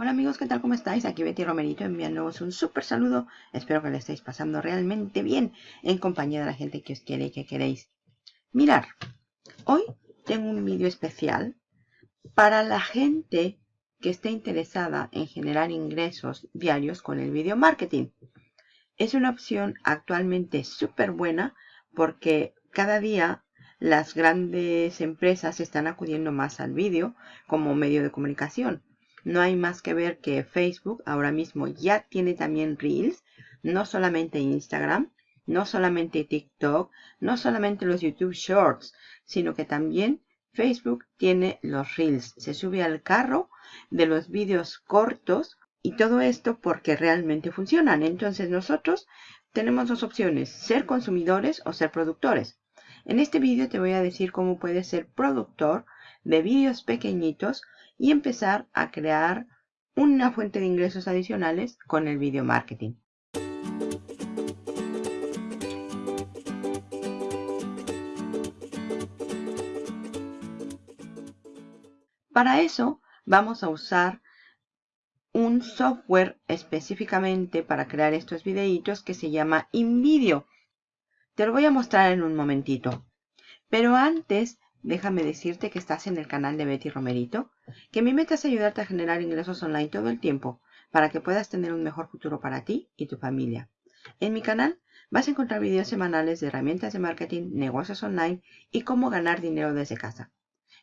Hola amigos, ¿qué tal? ¿Cómo estáis? Aquí Betty Romerito enviándoos un súper saludo. Espero que le estéis pasando realmente bien en compañía de la gente que os quiere y que queréis. Mirar, hoy tengo un vídeo especial para la gente que esté interesada en generar ingresos diarios con el video marketing. Es una opción actualmente súper buena porque cada día las grandes empresas están acudiendo más al vídeo como medio de comunicación no hay más que ver que Facebook ahora mismo ya tiene también Reels, no solamente Instagram, no solamente TikTok, no solamente los YouTube Shorts, sino que también Facebook tiene los Reels. Se sube al carro de los vídeos cortos y todo esto porque realmente funcionan. Entonces nosotros tenemos dos opciones, ser consumidores o ser productores. En este vídeo te voy a decir cómo puedes ser productor de vídeos pequeñitos y empezar a crear una fuente de ingresos adicionales con el video marketing. Para eso vamos a usar un software específicamente para crear estos videitos que se llama InVideo. Te lo voy a mostrar en un momentito. Pero antes Déjame decirte que estás en el canal de Betty Romerito, que mi meta es ayudarte a generar ingresos online todo el tiempo para que puedas tener un mejor futuro para ti y tu familia. En mi canal vas a encontrar videos semanales de herramientas de marketing, negocios online y cómo ganar dinero desde casa.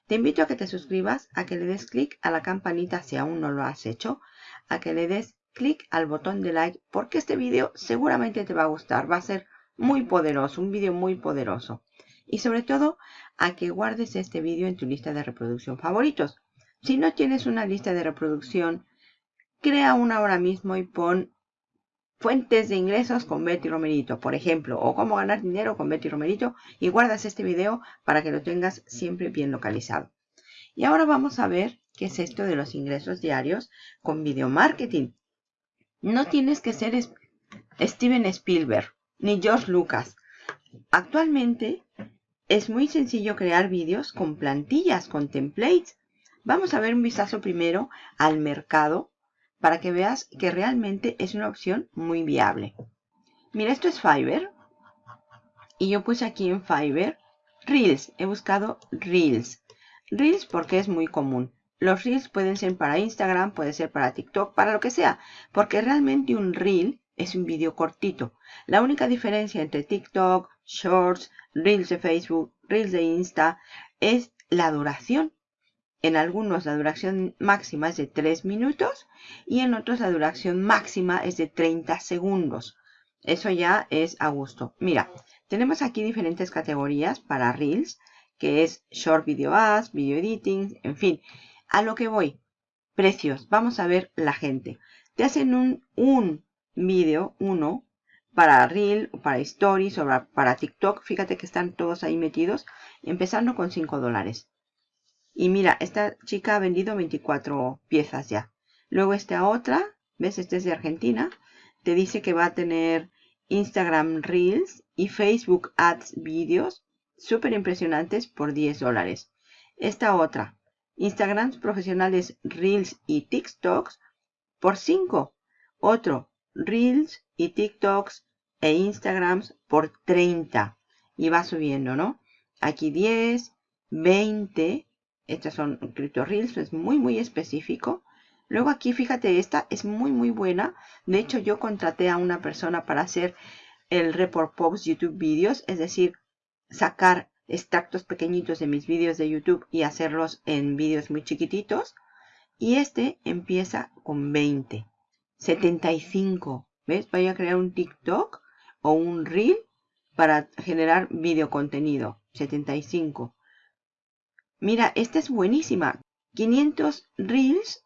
Te invito a que te suscribas, a que le des clic a la campanita si aún no lo has hecho, a que le des clic al botón de like porque este video seguramente te va a gustar, va a ser muy poderoso, un video muy poderoso y sobre todo a que guardes este vídeo en tu lista de reproducción favoritos. Si no tienes una lista de reproducción, crea una ahora mismo y pon fuentes de ingresos con Betty Romerito, por ejemplo, o cómo ganar dinero con Betty Romerito y guardas este video para que lo tengas siempre bien localizado. Y ahora vamos a ver qué es esto de los ingresos diarios con video marketing. No tienes que ser Steven Spielberg ni George Lucas. Actualmente es muy sencillo crear vídeos con plantillas, con templates. Vamos a ver un vistazo primero al mercado para que veas que realmente es una opción muy viable. Mira, esto es Fiverr. Y yo puse aquí en Fiverr Reels. He buscado Reels. Reels porque es muy común. Los Reels pueden ser para Instagram, puede ser para TikTok, para lo que sea. Porque realmente un Reel es un vídeo cortito. La única diferencia entre TikTok, Shorts, Reels de Facebook, Reels de Insta, es la duración. En algunos la duración máxima es de 3 minutos y en otros la duración máxima es de 30 segundos. Eso ya es a gusto. Mira, tenemos aquí diferentes categorías para Reels, que es Short Video Ads, Video Editing, en fin. A lo que voy. Precios. Vamos a ver la gente. Te hacen un, un vídeo, uno, para Reel, para Stories o para TikTok. Fíjate que están todos ahí metidos. Empezando con 5 dólares. Y mira, esta chica ha vendido 24 piezas ya. Luego esta otra, ¿ves? Esta es de Argentina. Te dice que va a tener Instagram Reels y Facebook Ads vídeos súper impresionantes por 10 dólares. Esta otra, Instagrams profesionales Reels y TikToks por 5. Otro, Reels y TikToks e Instagrams por 30 y va subiendo, ¿no? Aquí 10, 20, estas son Crypto Reels, es muy muy específico. Luego aquí fíjate, esta es muy muy buena. De hecho yo contraté a una persona para hacer el Report Post YouTube Videos, es decir, sacar extractos pequeñitos de mis vídeos de YouTube y hacerlos en vídeos muy chiquititos. Y este empieza con 20, 75. ¿Ves? Voy a crear un TikTok o un reel para generar video contenido. 75. Mira, esta es buenísima. 500 reels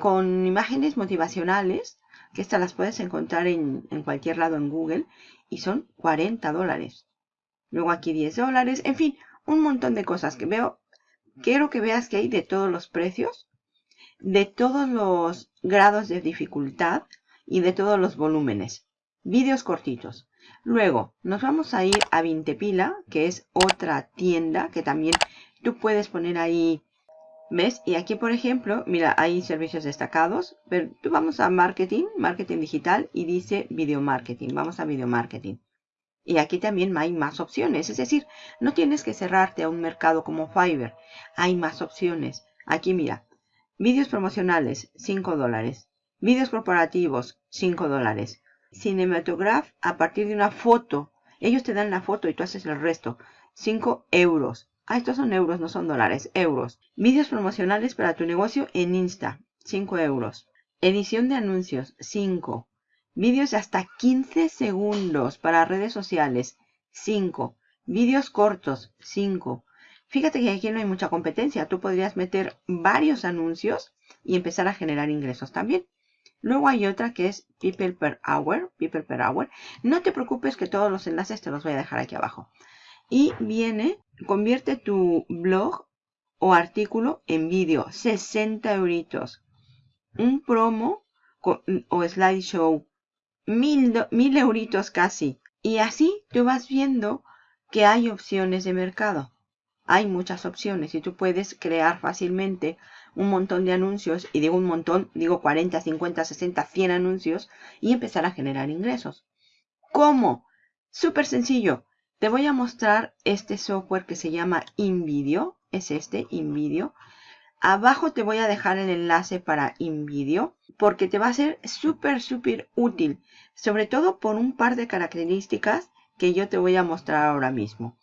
con imágenes motivacionales, que estas las puedes encontrar en, en cualquier lado en Google, y son 40 dólares. Luego aquí 10 dólares, en fin, un montón de cosas que veo. Quiero que veas que hay de todos los precios, de todos los grados de dificultad y de todos los volúmenes vídeos cortitos. Luego nos vamos a ir a Vintepila, que es otra tienda que también tú puedes poner ahí ¿Ves? Y aquí, por ejemplo, mira, hay servicios destacados, pero vamos a marketing, marketing digital y dice video marketing. Vamos a video marketing. Y aquí también hay más opciones, es decir, no tienes que cerrarte a un mercado como Fiverr. Hay más opciones. Aquí mira, vídeos promocionales, 5 dólares. Vídeos corporativos, 5 dólares. Cinematograph a partir de una foto. Ellos te dan la foto y tú haces el resto. 5 euros. Ah, estos son euros, no son dólares, euros. Vídeos promocionales para tu negocio en Insta, 5 euros. Edición de anuncios, 5. Vídeos de hasta 15 segundos para redes sociales, 5. Vídeos cortos, 5. Fíjate que aquí no hay mucha competencia. Tú podrías meter varios anuncios y empezar a generar ingresos también. Luego hay otra que es People per Hour. People per Hour. No te preocupes que todos los enlaces te los voy a dejar aquí abajo. Y viene, convierte tu blog o artículo en vídeo. 60 euritos. Un promo o slideshow. Mil, mil euritos casi. Y así tú vas viendo que hay opciones de mercado. Hay muchas opciones y tú puedes crear fácilmente un montón de anuncios, y digo un montón, digo 40, 50, 60, 100 anuncios, y empezar a generar ingresos. ¿Cómo? Súper sencillo. Te voy a mostrar este software que se llama InVideo. Es este, InVideo. Abajo te voy a dejar el enlace para InVideo porque te va a ser súper, súper útil. Sobre todo por un par de características que yo te voy a mostrar ahora mismo.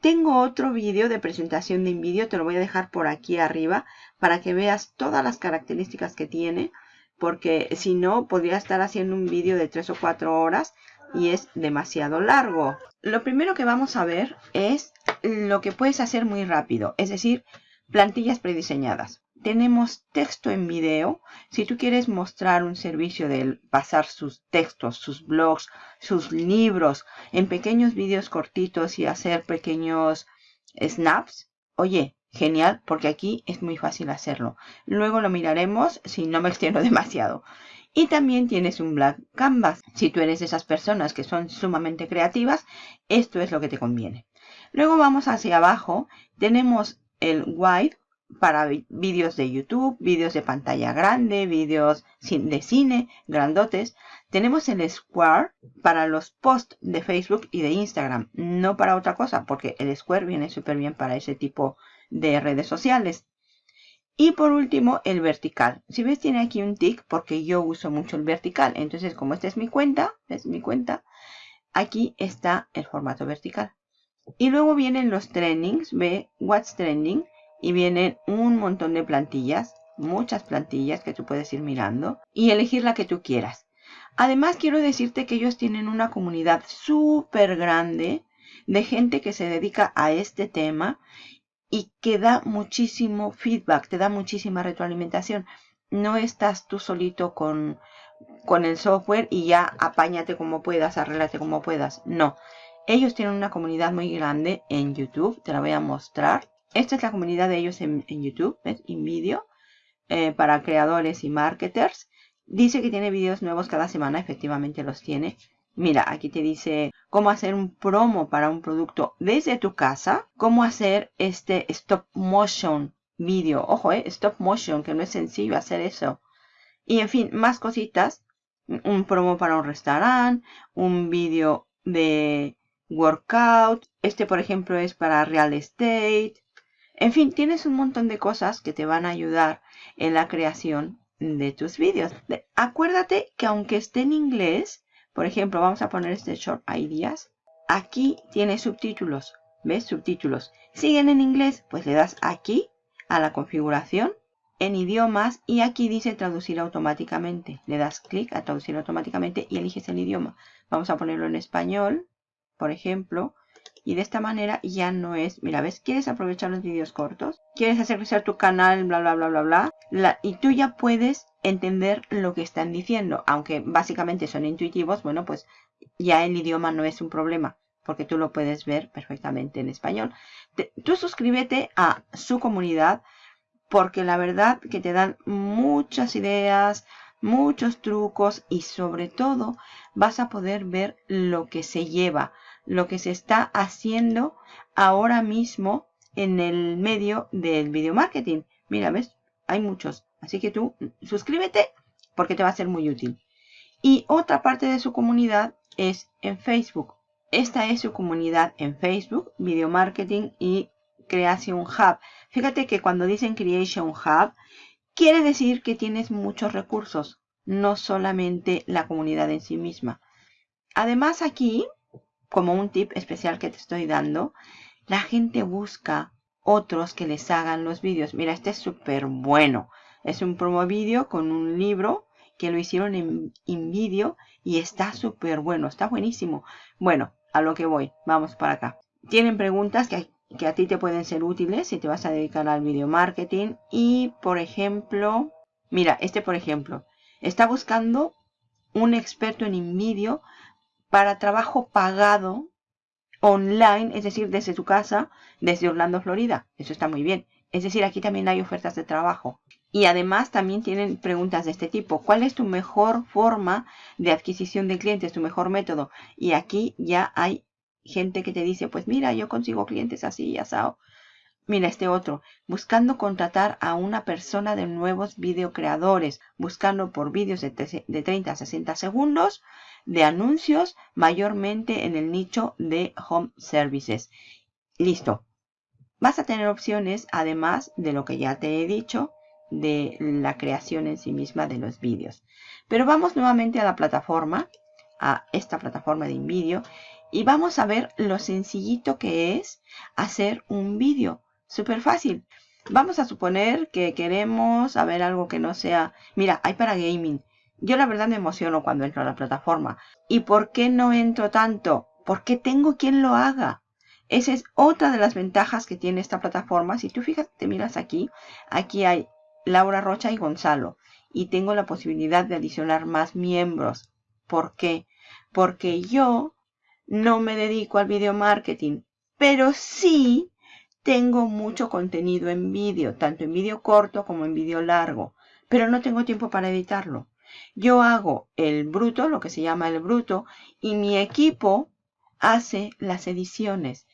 Tengo otro vídeo de presentación de InVideo, te lo voy a dejar por aquí arriba para que veas todas las características que tiene, porque si no, podría estar haciendo un vídeo de 3 o 4 horas y es demasiado largo. Lo primero que vamos a ver es lo que puedes hacer muy rápido, es decir, plantillas prediseñadas tenemos texto en video. Si tú quieres mostrar un servicio de pasar sus textos, sus blogs, sus libros en pequeños vídeos cortitos y hacer pequeños snaps, oye, genial, porque aquí es muy fácil hacerlo. Luego lo miraremos si no me extiendo demasiado. Y también tienes un Black Canvas. Si tú eres de esas personas que son sumamente creativas, esto es lo que te conviene. Luego vamos hacia abajo. Tenemos el White para vídeos de YouTube, vídeos de pantalla grande, vídeos de cine, grandotes. Tenemos el Square para los posts de Facebook y de Instagram, no para otra cosa, porque el Square viene súper bien para ese tipo de redes sociales. Y por último, el vertical. Si ves, tiene aquí un tick porque yo uso mucho el vertical. Entonces, como esta es mi cuenta, es mi cuenta, aquí está el formato vertical. Y luego vienen los trendings, ve What's Trending y vienen un montón de plantillas, muchas plantillas que tú puedes ir mirando y elegir la que tú quieras. Además quiero decirte que ellos tienen una comunidad súper grande de gente que se dedica a este tema y que da muchísimo feedback, te da muchísima retroalimentación. No estás tú solito con, con el software y ya apáñate como puedas, arréglate como puedas. No, ellos tienen una comunidad muy grande en YouTube, te la voy a mostrar. Esta es la comunidad de ellos en, YouTube, ¿ves? InVideo, eh, para creadores y marketers. Dice que tiene vídeos nuevos cada semana, efectivamente los tiene. Mira, aquí te dice cómo hacer un promo para un producto desde tu casa, cómo hacer este stop motion vídeo. Ojo, eh, stop motion, que no es sencillo hacer eso. Y en fin, más cositas. Un promo para un restaurante, un vídeo de workout. Este, por ejemplo, es para real estate. En fin, tienes un montón de cosas que te van a ayudar en la creación de tus vídeos. Acuérdate que aunque esté en inglés, por ejemplo, vamos a poner este Short Ideas. Aquí tiene subtítulos. ¿Ves? Subtítulos. Siguen en inglés, pues le das aquí a la configuración en idiomas y aquí dice traducir automáticamente. Le das clic a traducir automáticamente y eliges el idioma. Vamos a ponerlo en español, por ejemplo. Y de esta manera ya no es, mira, ¿ves? ¿Quieres aprovechar los vídeos cortos? ¿Quieres hacer crecer tu canal? Bla, bla, bla, bla, bla. Y tú ya puedes entender lo que están diciendo. Aunque básicamente son intuitivos, bueno, pues ya el idioma no es un problema. Porque tú lo puedes ver perfectamente en español. tú suscríbete a su comunidad porque la verdad que te dan muchas ideas, muchos trucos y sobre todo vas a poder ver lo que se lleva lo que se está haciendo ahora mismo en el medio del video marketing. Mira, ¿ves? Hay muchos. Así que tú suscríbete porque te va a ser muy útil. Y otra parte de su comunidad es en Facebook. Esta es su comunidad en Facebook, Video Marketing y Creation Hub. Fíjate que cuando dicen Creation Hub, quiere decir que tienes muchos recursos, no solamente la comunidad en sí misma. Además aquí, como un tip especial que te estoy dando, la gente busca otros que les hagan los vídeos. Mira, este es súper bueno. Es un promo vídeo con un libro que lo hicieron en, en vídeo y está súper bueno, está buenísimo. Bueno, a lo que voy, vamos para acá. Tienen preguntas que, que a ti te pueden ser útiles si te vas a dedicar al video marketing. Y, por ejemplo, mira, este por ejemplo, está buscando un experto en InVideo para trabajo pagado online, es decir, desde tu casa, desde Orlando, Florida. Eso está muy bien. Es decir, aquí también hay ofertas de trabajo. Y además también tienen preguntas de este tipo. ¿Cuál es tu mejor forma de adquisición de clientes, tu mejor método? Y aquí ya hay gente que te dice, pues mira, yo consigo clientes así y asado. Mira este otro, buscando contratar a una persona de nuevos videocreadores, buscando por vídeos de, de 30 a 60 segundos de anuncios, mayormente en el nicho de home services. Listo. Vas a tener opciones, además de lo que ya te he dicho, de la creación en sí misma de los vídeos. Pero vamos nuevamente a la plataforma, a esta plataforma de InVideo, y vamos a ver lo sencillito que es hacer un vídeo. Súper fácil. Vamos a suponer que queremos ver algo que no sea... Mira, hay para gaming. Yo la verdad me emociono cuando entro a la plataforma. ¿Y por qué no entro tanto? Porque tengo quien lo haga. Esa es otra de las ventajas que tiene esta plataforma. Si tú fijas, te miras aquí, aquí hay Laura Rocha y Gonzalo. Y tengo la posibilidad de adicionar más miembros. ¿Por qué? Porque yo no me dedico al video marketing, pero sí tengo mucho contenido en vídeo, tanto en vídeo corto como en vídeo largo, pero no tengo tiempo para editarlo. Yo hago el bruto, lo que se llama el bruto, y mi equipo hace las ediciones.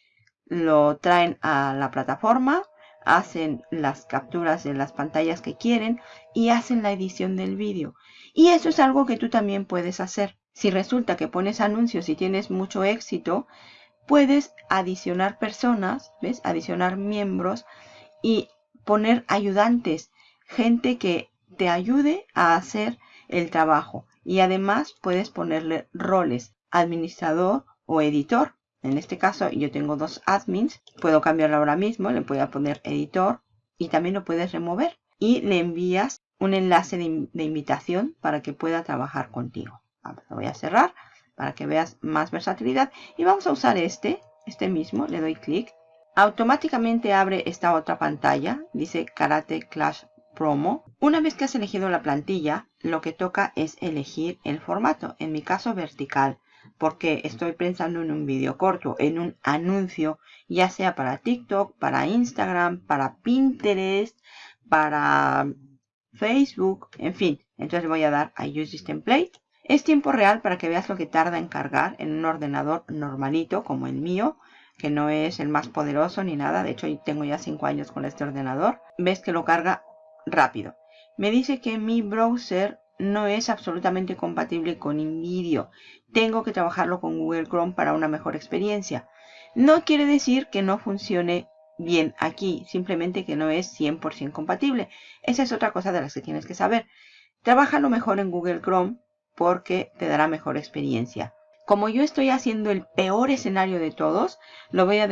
Lo traen a la plataforma, hacen las capturas de las pantallas que quieren y hacen la edición del vídeo. Y eso es algo que tú también puedes hacer. Si resulta que pones anuncios y tienes mucho éxito, puedes adicionar personas, ¿ves? Adicionar miembros y poner ayudantes, gente que te ayude a hacer el trabajo. Y además puedes ponerle roles, administrador o editor. En este caso yo tengo dos admins, puedo cambiarlo ahora mismo, le voy a poner editor y también lo puedes remover y le envías un enlace de, invitación para que pueda trabajar contigo. lo voy a cerrar para que veas más versatilidad y vamos a usar este, este mismo, le doy clic. Automáticamente abre esta otra pantalla, dice Karate Clash Promo. Una vez que has elegido la plantilla, lo que toca es elegir el formato, en mi caso vertical porque estoy pensando en un vídeo corto, en un anuncio, ya sea para TikTok, para Instagram, para Pinterest, para Facebook, en fin. Entonces voy a dar a Use this template. Es tiempo real para que veas lo que tarda en cargar en un ordenador normalito como el mío, que no es el más poderoso ni nada. De hecho, tengo ya 5 años con este ordenador. Ves que lo carga rápido. Me dice que mi browser no es absolutamente compatible con InVideo. Tengo que trabajarlo con Google Chrome para una mejor experiencia. No quiere decir que no funcione bien aquí, simplemente que no es 100% compatible. Esa es otra cosa de las que tienes que saber. Trabájalo mejor en Google Chrome porque te dará mejor experiencia. Como yo estoy haciendo el peor escenario de todos, lo voy a,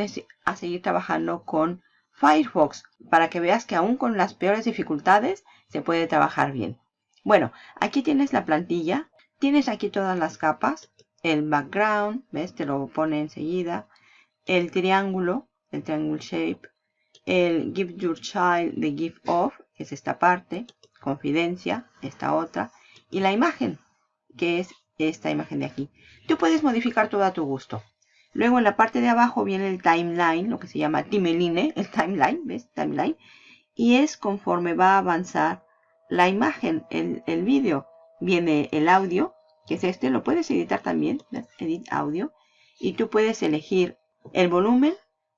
seguir trabajando con Firefox para que veas que aún con las peores dificultades se puede trabajar bien. Bueno, aquí tienes la plantilla. Tienes aquí todas las capas. El background, ¿ves? Te lo pone enseguida. El triángulo, el triangle shape. El give your child the gift of, que es esta parte. Confidencia, esta otra. Y la imagen, que es esta imagen de aquí. Tú puedes modificar todo a tu gusto. Luego en la parte de abajo viene el timeline, lo que se llama timeline, el timeline, ¿ves? Timeline. Y es conforme va a avanzar la imagen, el, vídeo, viene el audio, que es este, lo puedes editar también, edit audio, y tú puedes elegir el volumen,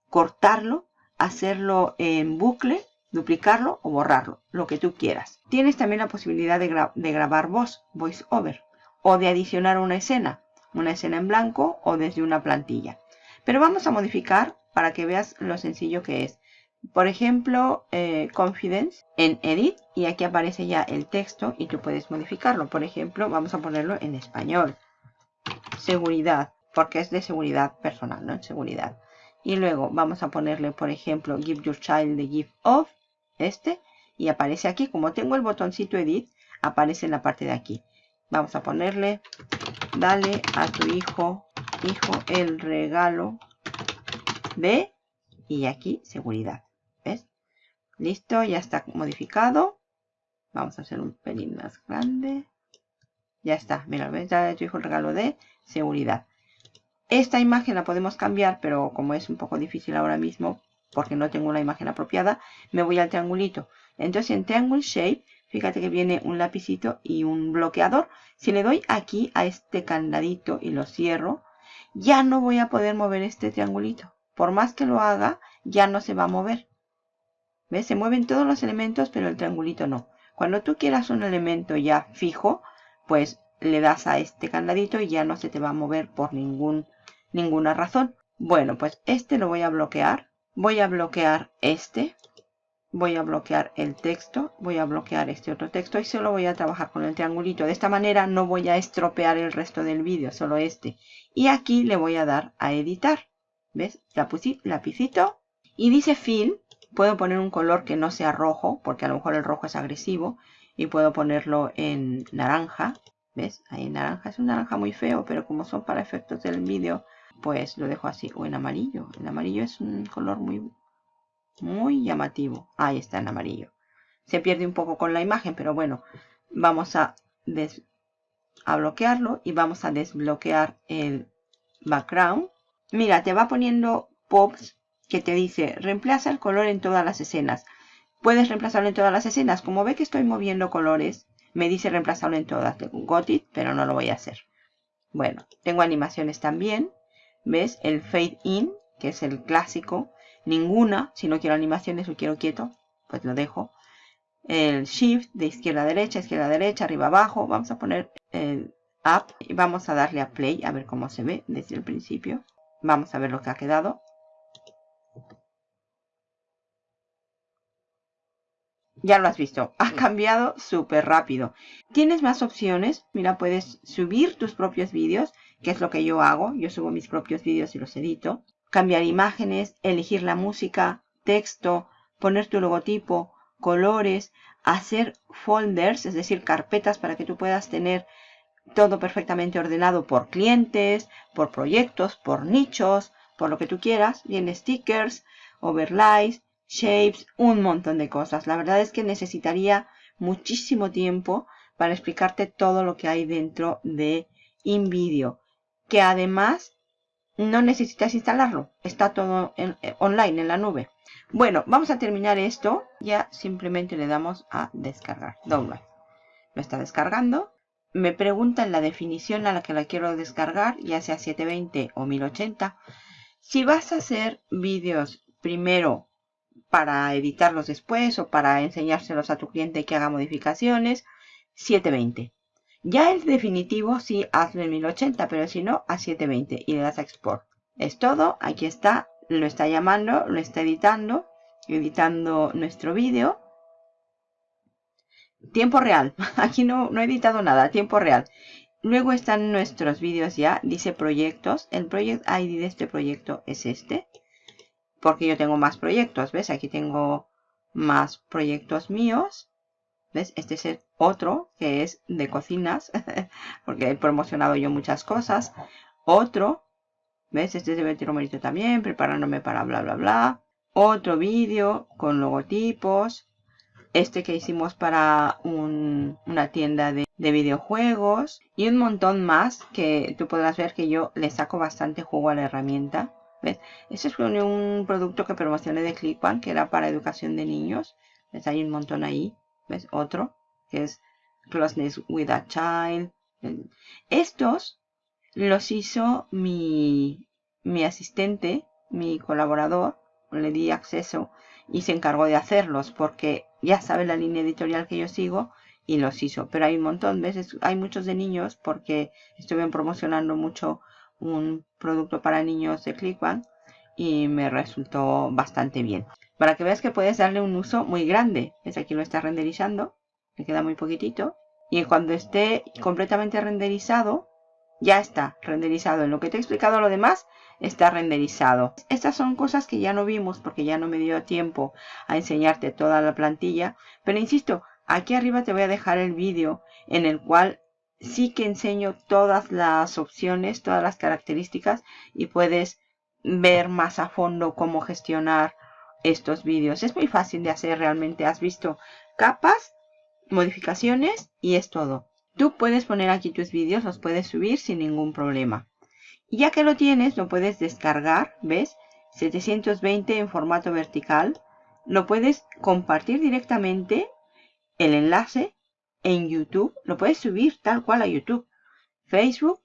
cortarlo, hacerlo en bucle, duplicarlo o borrarlo, lo que tú quieras. Tienes también la posibilidad de, de grabar voz, voice over, o de adicionar una escena, una escena en blanco o desde una plantilla. Pero vamos a modificar para que veas lo sencillo que es. Por ejemplo, eh, Confidence en Edit y aquí aparece ya el texto y tú puedes modificarlo. Por ejemplo, vamos a ponerlo en español. Seguridad, porque es de seguridad personal, ¿no? En seguridad. Y luego vamos a ponerle, por ejemplo, Give Your Child the Gift of, este, y aparece aquí. Como tengo el botoncito Edit, aparece en la parte de aquí. Vamos a ponerle, dale a tu hijo, hijo, el regalo de, y aquí, seguridad. ¿Ves? Listo, ya está modificado. Vamos a hacer un pelín más grande. Ya está, mira, ves, dale a tu hijo el regalo de seguridad. Esta imagen la podemos cambiar, pero como es un poco difícil ahora mismo, porque no tengo una imagen apropiada, me voy al triangulito. Entonces en Triangle Shape Fíjate que viene un lapicito y un bloqueador. Si le doy aquí a este candadito y lo cierro, ya no voy a poder mover este triangulito. Por más que lo haga, ya no se va a mover. ¿Ves? Se mueven todos los elementos, pero el triangulito no. Cuando tú quieras un elemento ya fijo, pues le das a este candadito y ya no se te va a mover por ningún, ninguna razón. Bueno, pues este lo voy a bloquear. Voy a bloquear este voy a bloquear el texto, voy a bloquear este otro texto y solo voy a trabajar con el triangulito. De esta manera no voy a estropear el resto del vídeo, solo este. Y aquí le voy a dar a editar. ¿Ves? Lapicito. Y dice fill. Puedo poner un color que no sea rojo, porque a lo mejor el rojo es agresivo. Y puedo ponerlo en naranja. ¿Ves? Ahí en naranja. Es un naranja muy feo, pero como son para efectos del vídeo, pues lo dejo así. O en amarillo. El amarillo es un color muy muy llamativo. Ahí está en amarillo. Se pierde un poco con la imagen, pero bueno, vamos a, a bloquearlo y vamos a desbloquear el background. Mira, te va poniendo pops que te dice reemplaza el color en todas las escenas. Puedes reemplazarlo en todas las escenas. Como ve que estoy moviendo colores, me dice reemplazarlo en todas. Tengo un pero no lo voy a hacer. Bueno, tengo animaciones también. ¿Ves? El fade in, que es el clásico ninguna, si no quiero animaciones o quiero quieto, pues lo dejo. El shift de izquierda a derecha, izquierda a derecha, arriba abajo. Vamos a poner el up y vamos a darle a play a ver cómo se ve desde el principio. Vamos a ver lo que ha quedado. Ya lo has visto, ha cambiado súper rápido. Tienes más opciones, mira, puedes subir tus propios vídeos, que es lo que yo hago. Yo subo mis propios vídeos y los edito cambiar imágenes, elegir la música, texto, poner tu logotipo, colores, hacer folders, es decir, carpetas para que tú puedas tener todo perfectamente ordenado por clientes, por proyectos, por nichos, por lo que tú quieras. Bien, stickers, overlays, shapes, un montón de cosas. La verdad es que necesitaría muchísimo tiempo para explicarte todo lo que hay dentro de InVideo. Que además no necesitas instalarlo. Está todo en, eh, online en la nube. Bueno, vamos a terminar esto. Ya simplemente le damos a descargar. Download. Lo está descargando. Me pregunta en la definición a la que la quiero descargar, ya sea 720 o 1080. Si vas a hacer vídeos primero para editarlos después o para enseñárselos a tu cliente que haga modificaciones, 720. Ya el definitivo sí hazlo en 1080, pero si no a 720 y le das a export. Es todo, aquí está, lo está llamando, lo está editando, editando nuestro vídeo. Tiempo real, aquí no, no he editado nada, tiempo real. Luego están nuestros vídeos ya, dice proyectos. El project ID de este proyecto es este. Porque yo tengo más proyectos, ¿ves? Aquí tengo más proyectos míos. ¿Ves? Este es otro que es de cocinas, porque he promocionado yo muchas cosas. Otro, ¿ves? Este es de Betty también, preparándome para bla, bla, bla. Otro vídeo con logotipos. Este que hicimos para una tienda de, videojuegos. Y un montón más que tú podrás ver que yo le saco bastante juego a la herramienta. ¿Ves? Este es un, producto que promocioné de ClickBank, que era para educación de niños. ¿Ves? Hay un montón ahí. ¿Ves? Otro, que es Closeness with a Child. Estos los hizo mi, mi asistente, mi colaborador, le di acceso y se encargó de hacerlos porque ya sabe la línea editorial que yo sigo y los hizo. Pero hay un montón, veces hay muchos de niños porque estuve promocionando mucho un producto para niños de ClickBank y me resultó bastante bien. Para que veas que puedes darle un uso muy grande. ¿Ves? Aquí lo está renderizando. Me queda muy poquitito. Y cuando esté completamente renderizado, ya está renderizado. En lo que te he explicado lo demás, está renderizado. Estas son cosas que ya no vimos porque ya no me dio tiempo a enseñarte toda la plantilla. Pero insisto, aquí arriba te voy a dejar el vídeo en el cual sí que enseño todas las opciones, todas las características y puedes ver más a fondo cómo gestionar estos vídeos. Es muy fácil de hacer realmente. Has visto capas, modificaciones y es todo. Tú puedes poner aquí tus vídeos, los puedes subir sin ningún problema. Y ya que lo tienes, lo puedes descargar, ¿ves? 720 en formato vertical. Lo puedes compartir directamente, el enlace, en YouTube. Lo puedes subir tal cual a YouTube, Facebook,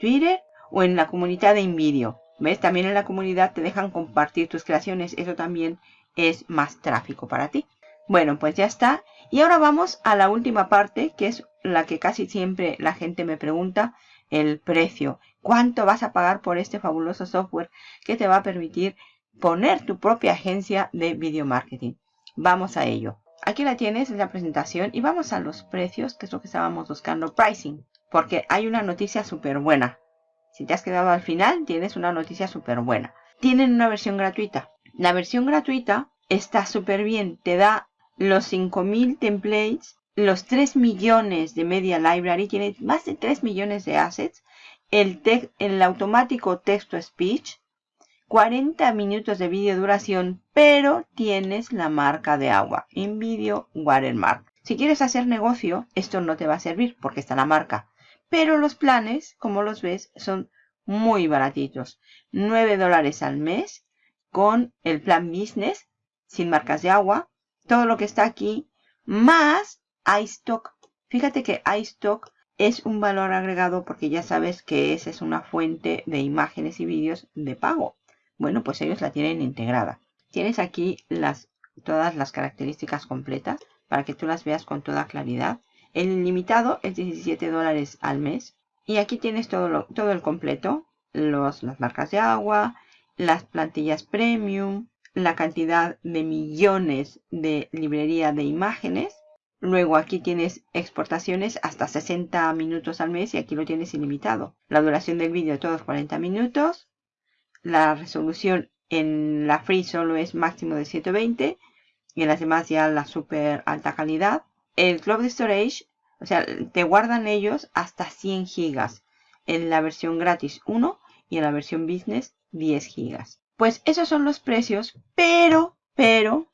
Twitter o en la comunidad de InVideo. ¿Ves? También en la comunidad te dejan compartir tus creaciones. Eso también es más tráfico para ti. Bueno, pues ya está. Y ahora vamos a la última parte, que es la que casi siempre la gente me pregunta, el precio. ¿Cuánto vas a pagar por este fabuloso software que te va a permitir poner tu propia agencia de video marketing? Vamos a ello. Aquí la tienes, es la presentación y vamos a los precios, que es lo que estábamos buscando, pricing. Porque hay una noticia súper buena. Si te has quedado al final, tienes una noticia súper buena. Tienen una versión gratuita. La versión gratuita está súper bien. Te da los 5000 templates, los 3 millones de media library, tiene más de 3 millones de assets, el, el automático texto speech, 40 minutos de video duración, pero tienes la marca de agua, InVideo Watermark. Si quieres hacer negocio, esto no te va a servir porque está la marca. Pero los planes, como los ves, son muy baratitos. 9 dólares al mes con el plan business, sin marcas de agua. Todo lo que está aquí, más iStock. Fíjate que iStock es un valor agregado porque ya sabes que esa es una fuente de imágenes y vídeos de pago. Bueno, pues ellos la tienen integrada. Tienes aquí las, todas las características completas para que tú las veas con toda claridad. El ilimitado es 17 dólares al mes. Y aquí tienes todo, todo el completo. Los, las marcas de agua, las plantillas premium, la cantidad de millones de librería de imágenes. Luego aquí tienes exportaciones hasta 60 minutos al mes y aquí lo tienes ilimitado. La duración del vídeo todos 40 minutos. La resolución en la free solo es máximo de 720 y en las demás ya la super alta calidad el Cloud Storage, o sea, te guardan ellos hasta 100 gigas. En la versión gratis 1 y en la versión business 10 gigas. Pues esos son los precios, pero, pero,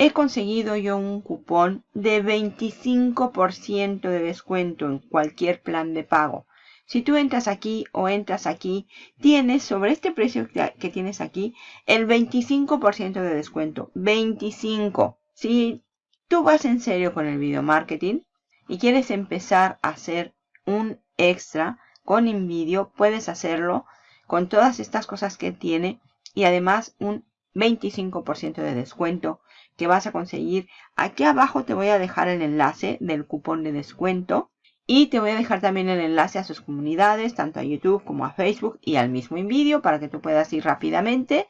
he conseguido yo un cupón de 25% de descuento en cualquier plan de pago. Si tú entras aquí o entras aquí, tienes sobre este precio que tienes aquí el 25% de descuento. 25. Si tú vas en serio con el video marketing y quieres empezar a hacer un extra con InVideo, puedes hacerlo con todas estas cosas que tiene y además un 25% de descuento que vas a conseguir. Aquí abajo te voy a dejar el enlace del cupón de descuento y te voy a dejar también el enlace a sus comunidades, tanto a YouTube como a Facebook y al mismo InVideo para que tú puedas ir rápidamente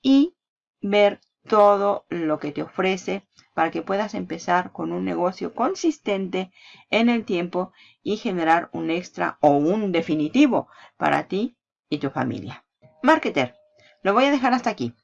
y ver todo lo que te ofrece para que puedas empezar con un negocio consistente en el tiempo y generar un extra o un definitivo para ti y tu familia. Marketer, lo voy a dejar hasta aquí.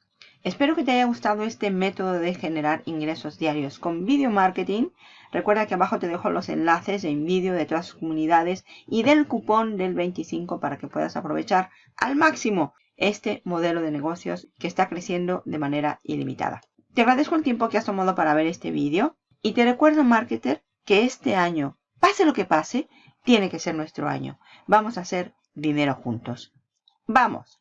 Espero que te haya gustado este método de generar ingresos diarios con video marketing. Recuerda que abajo te dejo los enlaces en vídeo de todas comunidades y del cupón del 25 para que puedas aprovechar al máximo este modelo de negocios que está creciendo de manera ilimitada. Te agradezco el tiempo que has tomado para ver este vídeo y te recuerdo, marketer, que este año, pase lo que pase, tiene que ser nuestro año. Vamos a hacer dinero juntos. ¡Vamos!